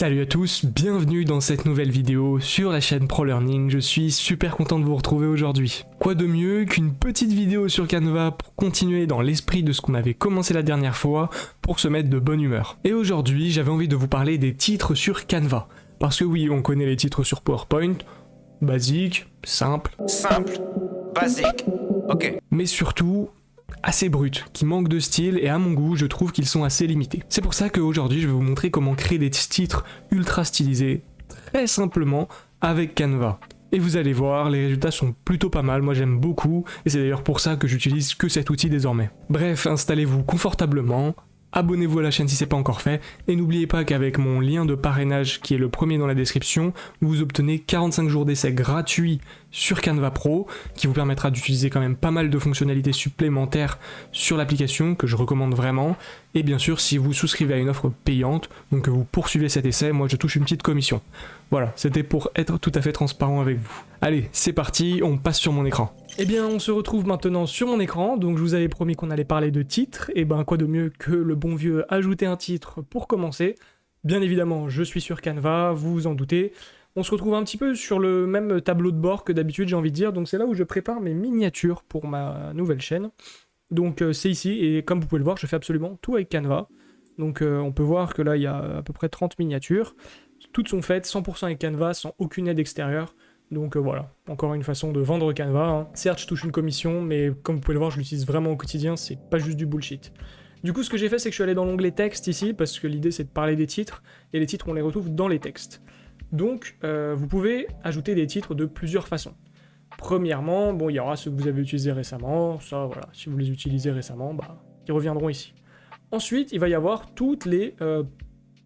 Salut à tous, bienvenue dans cette nouvelle vidéo sur la chaîne ProLearning, je suis super content de vous retrouver aujourd'hui. Quoi de mieux qu'une petite vidéo sur Canva pour continuer dans l'esprit de ce qu'on avait commencé la dernière fois, pour se mettre de bonne humeur. Et aujourd'hui j'avais envie de vous parler des titres sur Canva. Parce que oui, on connaît les titres sur PowerPoint, basique, simple. Simple, basique, ok. Mais surtout, assez brut, qui manquent de style et à mon goût je trouve qu'ils sont assez limités. C'est pour ça qu'aujourd'hui je vais vous montrer comment créer des titres ultra stylisés, très simplement, avec Canva. Et vous allez voir, les résultats sont plutôt pas mal, moi j'aime beaucoup, et c'est d'ailleurs pour ça que j'utilise que cet outil désormais. Bref, installez-vous confortablement, abonnez-vous à la chaîne si c'est pas encore fait, et n'oubliez pas qu'avec mon lien de parrainage qui est le premier dans la description, vous obtenez 45 jours d'essai gratuits sur Canva Pro, qui vous permettra d'utiliser quand même pas mal de fonctionnalités supplémentaires sur l'application, que je recommande vraiment, et bien sûr si vous souscrivez à une offre payante, donc que vous poursuivez cet essai, moi je touche une petite commission. Voilà, c'était pour être tout à fait transparent avec vous. Allez, c'est parti, on passe sur mon écran. Eh bien, on se retrouve maintenant sur mon écran, donc je vous avais promis qu'on allait parler de titres, et ben quoi de mieux que le bon vieux ajouter un titre pour commencer? Bien évidemment, je suis sur Canva, vous vous en doutez. On se retrouve un petit peu sur le même tableau de bord que d'habitude, j'ai envie de dire, donc c'est là où je prépare mes miniatures pour ma nouvelle chaîne. Donc euh, c'est ici, et comme vous pouvez le voir, je fais absolument tout avec Canva. Donc euh, on peut voir que là, il y a à peu près 30 miniatures. Toutes sont faites 100% avec Canva, sans aucune aide extérieure. Donc euh, voilà, encore une façon de vendre Canva. Hein. Certes, je touche une commission, mais comme vous pouvez le voir, je l'utilise vraiment au quotidien, c'est pas juste du bullshit. Du coup, ce que j'ai fait, c'est que je suis allé dans l'onglet texte ici, parce que l'idée c'est de parler des titres, et les titres, on les retrouve dans les textes. Donc, euh, vous pouvez ajouter des titres de plusieurs façons. Premièrement, bon, il y aura ceux que vous avez utilisés récemment, ça, voilà, si vous les utilisez récemment, bah, ils reviendront ici. Ensuite, il va y avoir toutes les euh,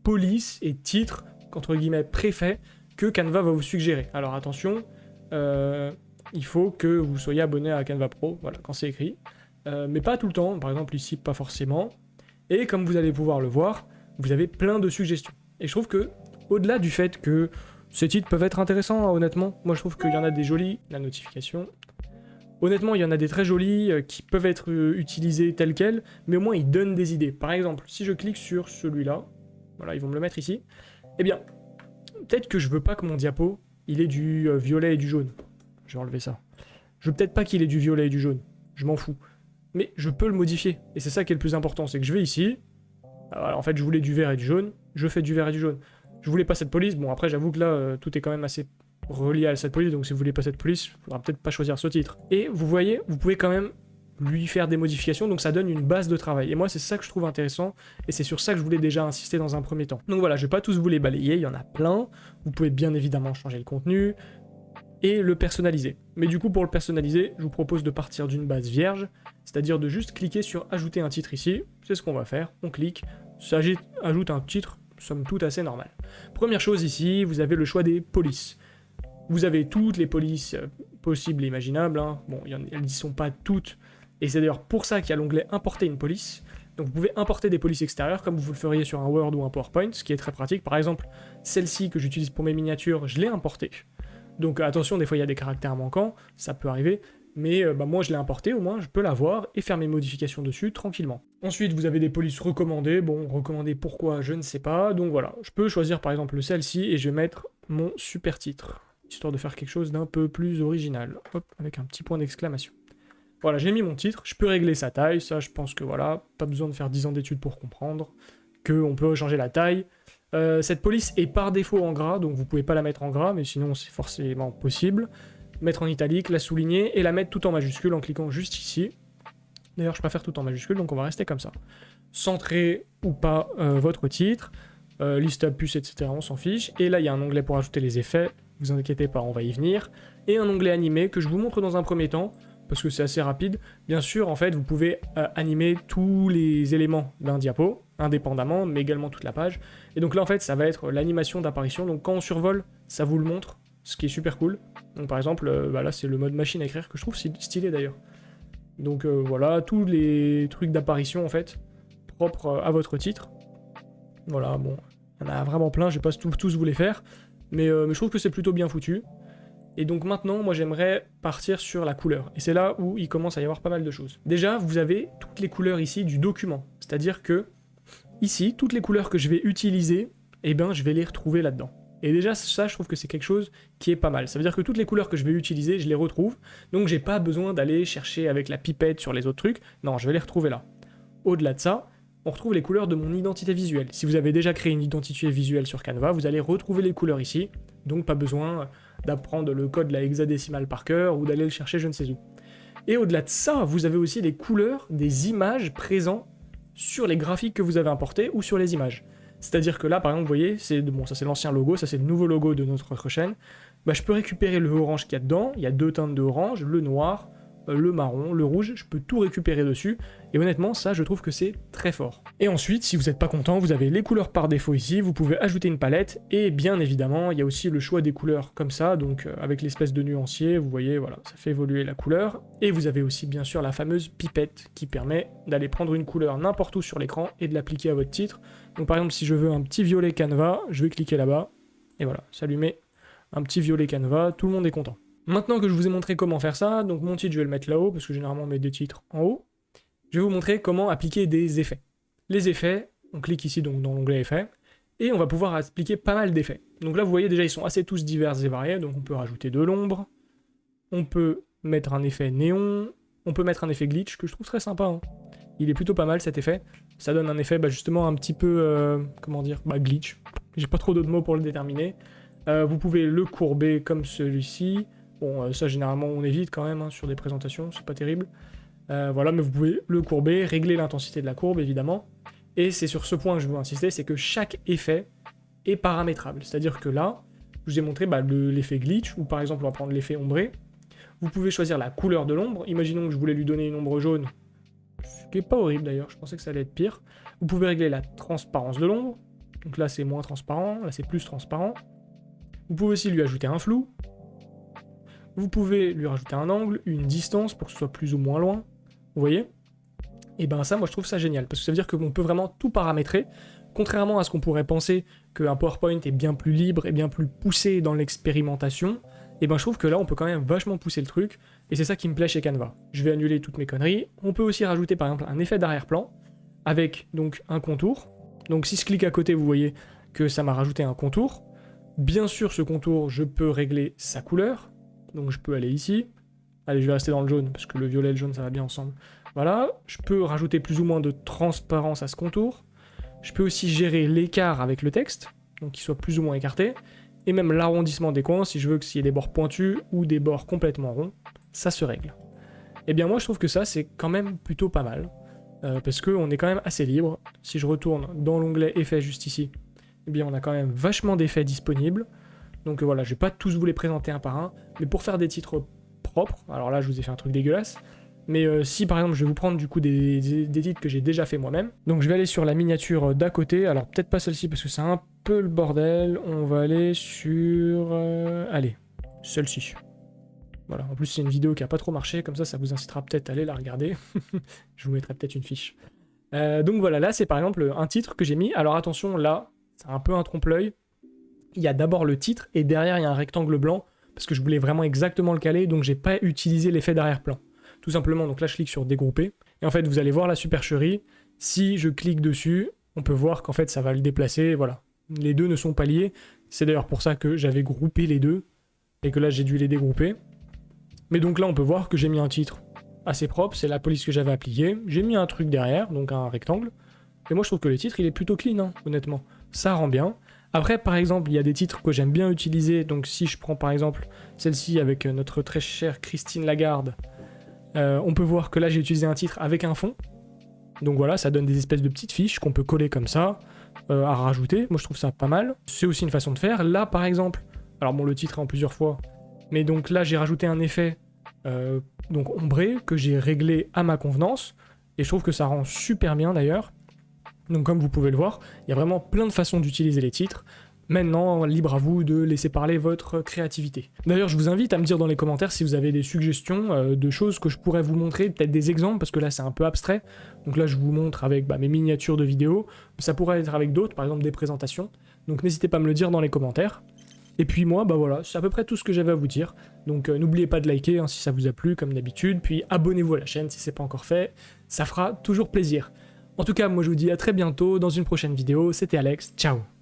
polices et titres, entre guillemets, préfets, que Canva va vous suggérer. Alors attention, euh, il faut que vous soyez abonné à Canva Pro, voilà, quand c'est écrit. Mais pas tout le temps, par exemple ici, pas forcément. Et comme vous allez pouvoir le voir, vous avez plein de suggestions. Et je trouve que, au-delà du fait que ces titres peuvent être intéressants, honnêtement, moi je trouve qu'il y en a des jolis, la notification, Honnêtement, il y en a des très jolis euh, qui peuvent être utilisés tels quels, mais au moins ils donnent des idées. Par exemple, si je clique sur celui-là, voilà, ils vont me le mettre ici, eh bien, peut-être que je veux pas que mon diapo, il ait du euh, violet et du jaune. Je vais enlever ça. Je veux peut-être pas qu'il ait du violet et du jaune. Je m'en fous. Mais je peux le modifier. Et c'est ça qui est le plus important, c'est que je vais ici. en fait, je voulais du vert et du jaune. Je fais du vert et du jaune. Je voulais pas cette police. Bon, après, j'avoue que là, euh, tout est quand même assez relié à cette police. Donc, si vous voulez pas cette police, il faudra peut-être pas choisir ce titre. Et vous voyez, vous pouvez quand même lui faire des modifications, donc ça donne une base de travail. Et moi, c'est ça que je trouve intéressant, et c'est sur ça que je voulais déjà insister dans un premier temps. Donc voilà, je vais pas tous vous les balayer, il y en a plein. Vous pouvez bien évidemment changer le contenu, et le personnaliser. Mais du coup, pour le personnaliser, je vous propose de partir d'une base vierge, c'est-à-dire de juste cliquer sur ajouter un titre ici, c'est ce qu'on va faire, on clique, ajoute un titre, somme toute assez normal. Première chose ici, vous avez le choix des polices. Vous avez toutes les polices euh, possibles et imaginables, hein. bon, elles n'y sont pas toutes, et c'est d'ailleurs pour ça qu'il y a l'onglet importer une police. Donc vous pouvez importer des polices extérieures comme vous le feriez sur un Word ou un PowerPoint, ce qui est très pratique. Par exemple, celle-ci que j'utilise pour mes miniatures, je l'ai importée. Donc attention, des fois il y a des caractères manquants, ça peut arriver, mais euh, bah, moi je l'ai importée, au moins je peux la voir et faire mes modifications dessus tranquillement. Ensuite vous avez des polices recommandées, bon recommandées pourquoi je ne sais pas, donc voilà, je peux choisir par exemple celle-ci et je vais mettre mon super titre, histoire de faire quelque chose d'un peu plus original, hop, avec un petit point d'exclamation. Voilà, j'ai mis mon titre, je peux régler sa taille, ça je pense que voilà, pas besoin de faire 10 ans d'études pour comprendre qu'on peut changer la taille. Euh, cette police est par défaut en gras, donc vous pouvez pas la mettre en gras, mais sinon c'est forcément possible. Mettre en italique, la souligner et la mettre tout en majuscule en cliquant juste ici. D'ailleurs, je préfère tout en majuscule, donc on va rester comme ça. Centrer ou pas euh, votre titre, euh, liste à puce, etc. On s'en fiche. Et là, il y a un onglet pour ajouter les effets. Vous inquiétez pas, on va y venir. Et un onglet animé que je vous montre dans un premier temps parce que c'est assez rapide. Bien sûr, en fait, vous pouvez euh, animer tous les éléments d'un diapo, indépendamment, mais également toute la page. Et donc là, en fait, ça va être l'animation d'apparition. Donc quand on survole, ça vous le montre, ce qui est super cool. Donc par exemple, euh, bah là, c'est le mode machine à écrire que je trouve stylé d'ailleurs. Donc euh, voilà, tous les trucs d'apparition, en fait, propres à votre titre. Voilà, bon, il y en a vraiment plein, je vais pas tous vous les faire, mais, mais je trouve que c'est plutôt bien foutu. Et donc maintenant, moi j'aimerais partir sur la couleur. Et c'est là où il commence à y avoir pas mal de choses. Déjà, vous avez toutes les couleurs ici du document. C'est-à-dire que ici, toutes les couleurs que je vais utiliser, eh bien je vais les retrouver là-dedans. Et déjà ça je trouve que c'est quelque chose qui est pas mal. Ça veut dire que toutes les couleurs que je vais utiliser, je les retrouve, donc j'ai pas besoin d'aller chercher avec la pipette sur les autres trucs, non je vais les retrouver là. Au-delà de ça, on retrouve les couleurs de mon identité visuelle. Si vous avez déjà créé une identité visuelle sur Canva, vous allez retrouver les couleurs ici, donc pas besoin d'apprendre le code de la hexadécimale par cœur ou d'aller le chercher je ne sais où. Et au-delà de ça, vous avez aussi les couleurs des images présentes sur les graphiques que vous avez importés ou sur les images. C'est-à-dire que là, par exemple, vous voyez, c'est bon, ça c'est l'ancien logo, ça c'est le nouveau logo de notre chaîne. Bah, je peux récupérer le orange qu'il y a dedans, il y a deux teintes de orange, le noir, le marron, le rouge, je peux tout récupérer dessus, et honnêtement, ça, je trouve que c'est très fort. Et ensuite, si vous n'êtes pas content, vous avez les couleurs par défaut ici, vous pouvez ajouter une palette, et bien évidemment, il y a aussi le choix des couleurs comme ça, donc euh, avec l'espèce de nuancier, vous voyez, voilà, ça fait évoluer la couleur, et vous avez aussi bien sûr la fameuse pipette, qui permet d'aller prendre une couleur n'importe où sur l'écran, et de l'appliquer à votre titre. Donc par exemple, si je veux un petit violet canevas, je vais cliquer là-bas, et voilà, ça lui met un petit violet canevas, tout le monde est content. Maintenant que je vous ai montré comment faire ça, donc mon titre je vais le mettre là-haut, parce que généralement on met des titres en haut, je vais vous montrer comment appliquer des effets. Les effets, on clique ici donc dans l'onglet effets, et on va pouvoir appliquer pas mal d'effets. Donc là vous voyez déjà ils sont assez tous divers et variés, donc on peut rajouter de l'ombre, on peut mettre un effet néon, on peut mettre un effet glitch, que je trouve très sympa. Hein. Il est plutôt pas mal cet effet. Ça donne un effet bah, justement un petit peu, euh, comment dire, bah, glitch. J'ai pas trop d'autres mots pour le déterminer. Euh, vous pouvez le courber comme celui-ci. Bon, euh, ça généralement on évite quand même hein, sur des présentations, c'est pas terrible. Euh, voilà, mais vous pouvez le courber, régler l'intensité de la courbe évidemment. Et c'est sur ce point que je veux insister, c'est que chaque effet est paramétrable. C'est-à-dire que là, je vous ai montré bah, l'effet glitch, ou par exemple on va prendre l'effet ombré. Vous pouvez choisir la couleur de l'ombre. Imaginons que je voulais lui donner une ombre jaune, ce qui est pas horrible d'ailleurs, je pensais que ça allait être pire. Vous pouvez régler la transparence de l'ombre. Donc là c'est moins transparent, là c'est plus transparent. Vous pouvez aussi lui ajouter un flou, vous pouvez lui rajouter un angle, une distance pour que ce soit plus ou moins loin. Vous voyez? Et ben ça, moi je trouve ça génial, parce que ça veut dire qu'on peut vraiment tout paramétrer, contrairement à ce qu'on pourrait penser qu'un PowerPoint est bien plus libre et bien plus poussé dans l'expérimentation, et ben je trouve que là on peut quand même vachement pousser le truc, et c'est ça qui me plaît chez Canva. Je vais annuler toutes mes conneries. On peut aussi rajouter par exemple un effet d'arrière-plan, avec donc un contour. Donc si je clique à côté, vous voyez que ça m'a rajouté un contour. Bien sûr, ce contour, je peux régler sa couleur, donc je peux aller ici. Allez, je vais rester dans le jaune, parce que le violet et le jaune, ça va bien ensemble. Voilà, je peux rajouter plus ou moins de transparence à ce contour. Je peux aussi gérer l'écart avec le texte, donc qu'il soit plus ou moins écarté. Et même l'arrondissement des coins, si je veux qu'il y ait des bords pointus ou des bords complètement ronds, ça se règle. Et eh bien moi, je trouve que ça, c'est quand même plutôt pas mal. Euh, parce qu'on est quand même assez libre. Si je retourne dans l'onglet effets juste ici, eh bien on a quand même vachement d'effets disponibles. Donc euh, voilà, je vais pas tous vous les présenter un par un, mais pour faire des titres propres, alors là je vous ai fait un truc dégueulasse, mais euh, si par exemple je vais vous prendre du coup des, titres que j'ai déjà fait moi-même, donc je vais aller sur la miniature d'à côté, alors peut-être pas celle-ci parce que c'est un peu le bordel, on va aller sur... Euh, allez, celle-ci. Voilà, en plus c'est une vidéo qui a pas trop marché, comme ça ça vous incitera peut-être à aller la regarder. je vous mettrai peut-être une fiche. donc voilà, là c'est par exemple un titre que j'ai mis, alors attention là, c'est un peu un trompe-l'œil, il y a d'abord le titre et derrière il y a un rectangle blanc parce que je voulais vraiment exactement le caler donc j'ai pas utilisé l'effet d'arrière-plan. Tout simplement, donc là je clique sur dégrouper et en fait vous allez voir la supercherie. Si je clique dessus, on peut voir qu'en fait ça va le déplacer, voilà. Les deux ne sont pas liés. C'est d'ailleurs pour ça que j'avais groupé les deux et que là j'ai dû les dégrouper. Mais donc là on peut voir que j'ai mis un titre assez propre, c'est la police que j'avais appliquée. J'ai mis un truc derrière, donc un rectangle. Et moi je trouve que le titre il est plutôt clean, hein, honnêtement. Ça rend bien. Après, par exemple, il y a des titres que j'aime bien utiliser. Donc si je prends par exemple celle-ci avec euh, notre très chère Christine Lagarde, euh, on peut voir que là j'ai utilisé un titre avec un fond. Donc voilà, ça donne des espèces de petites fiches qu'on peut coller comme ça, euh, à rajouter. Moi je trouve ça pas mal. C'est aussi une façon de faire. Là par exemple, alors bon le titre est en plusieurs fois, mais donc là j'ai rajouté un effet donc ombré que j'ai réglé à ma convenance. Et je trouve que ça rend super bien d'ailleurs. Donc comme vous pouvez le voir, il y a vraiment plein de façons d'utiliser les titres. Maintenant, libre à vous de laisser parler votre créativité. D'ailleurs, je vous invite à me dire dans les commentaires si vous avez des suggestions euh, de choses que je pourrais vous montrer, peut-être des exemples, parce que là c'est un peu abstrait. Donc là je vous montre avec bah, mes miniatures de vidéos, ça pourrait être avec d'autres, par exemple des présentations. Donc n'hésitez pas à me le dire dans les commentaires. Et puis moi, bah voilà, c'est à peu près tout ce que j'avais à vous dire. Donc euh, n'oubliez pas de liker hein, si ça vous a plu, comme d'habitude, puis abonnez-vous à la chaîne si c'est pas encore fait, ça fera toujours plaisir. En tout cas, moi je vous dis à très bientôt dans une prochaine vidéo. C'était Alex, ciao